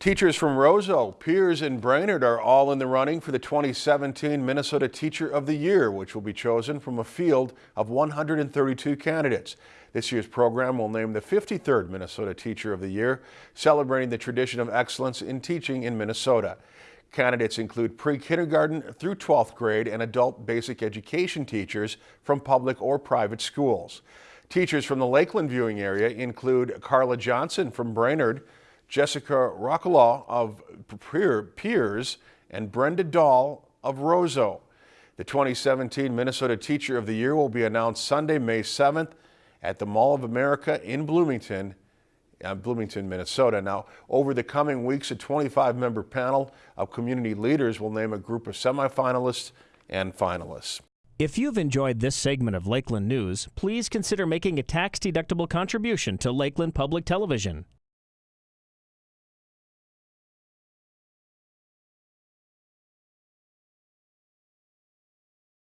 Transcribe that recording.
Teachers from Roseau, Pierz, and Brainerd are all in the running for the 2017 Minnesota Teacher of the Year, which will be chosen from a field of 132 candidates. This year's program will name the 53rd Minnesota Teacher of the Year, celebrating the tradition of excellence in teaching in Minnesota. Candidates include pre-kindergarten through 12th grade and adult basic education teachers from public or private schools. Teachers from the Lakeland viewing area include Carla Johnson from Brainerd, Jessica Rockalaw of Pierz, and Brenda Dahl of Roseau. The 2017 Minnesota Teacher of the Year will be announced Sunday, May 7th at the Mall of America in Bloomington, uh, Bloomington, Minnesota. Now, over the coming weeks, a 25-member panel of community leaders will name a group of semifinalists and finalists. If you've enjoyed this segment of Lakeland News, please consider making a tax-deductible contribution to Lakeland Public Television.